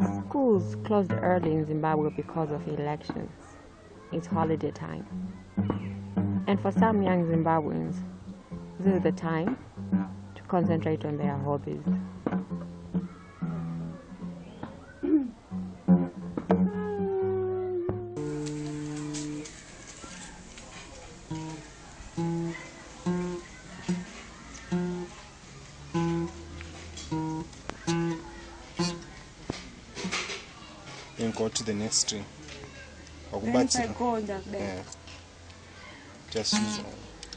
Schools closed early in Zimbabwe because of elections. It's holiday time. And for some young Zimbabweans, this is the time to concentrate on their hobbies. Then go to the next string. Then if I Wakubatsira. go on that there. Yeah. Just use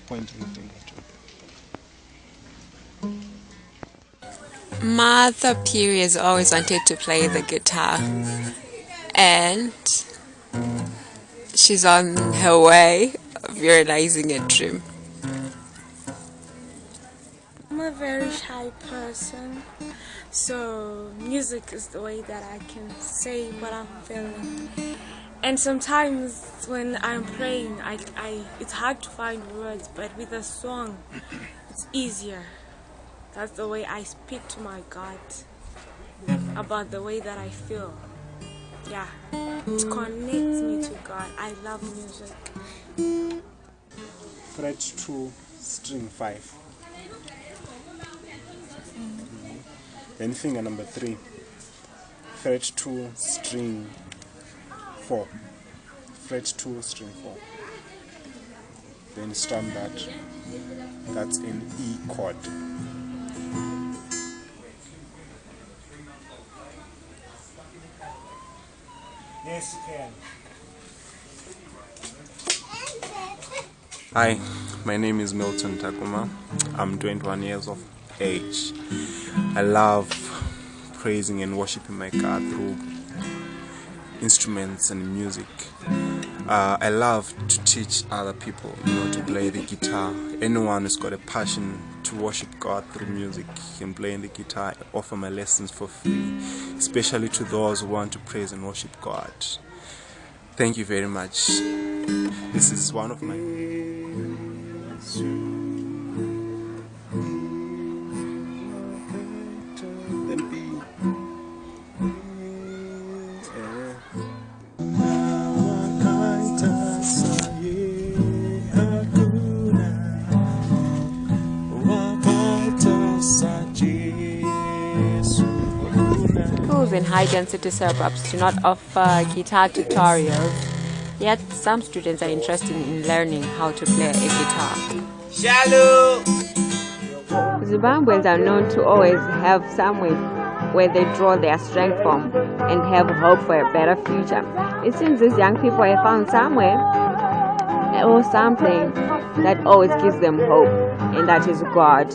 pointing finger to. Martha Peary has always wanted to play the guitar, and she's on her way of realizing a dream. A very shy person, so music is the way that I can say what I'm feeling. And sometimes when I'm praying, I, I it's hard to find words, but with a song, it's easier. That's the way I speak to my God about the way that I feel. Yeah, it connects me to God. I love music. Fret 2, string 5. Mm-hmm. Then finger number 3. Fret 2, string 4. Fret 2, string 4. Then strum that. That's an E chord. Yes, you can. Hi, my name is Milton Takuma. I'm 21 years of age. I love praising and worshiping my God through instruments and music. Uh, I love to teach other people, you know, to play the guitar. Anyone who's got a passion to worship God through music can play the guitar. I offer my lessons for free, especially to those who want to praise and worship God. Thank you very much. This is one of my Schools in high density suburbs do not offer guitar tutorials, yet some students are interested in learning how to play a guitar. Zimbabweans are known to always have somewhere where they draw their strength from and have hope for a better future. It seems these young people have found somewhere or something that always gives them hope, and that is God.